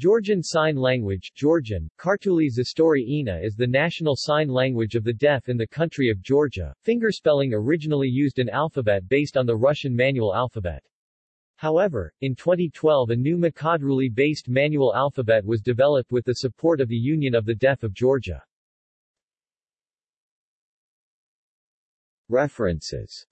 Georgian Sign Language Georgian, Kartuli Zhesturi Ena is the national sign language of the deaf in the country of Georgia. Fingerspelling originally used an alphabet based on the Russian manual alphabet. However, in 2012 a new Mkhedruli-based manual alphabet was developed with the support of the Union of the Deaf of Georgia. References